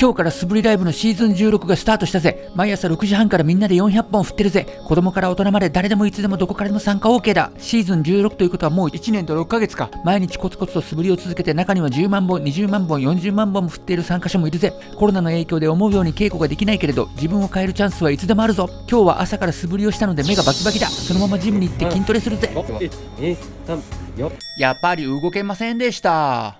今日から素振りライブのシーズン16がスタートしたぜ。毎朝6時半からみんなで400本振ってるぜ。子供から大人まで誰でもいつでもどこからでも参加 OK だ。シーズン16ということはもう1年と6ヶ月か。毎日コツコツと素振りを続けて中には10万本20万本40万本も振っている参加者もいるぜ。コロナの影響で思うように稽古ができないけれど自分を変えるチャンスはいつでもあるぞ。今日は朝から素振りをしたので目がバキバキだ。そのままジムに行って筋トレするぜ、やっぱり動けませんでした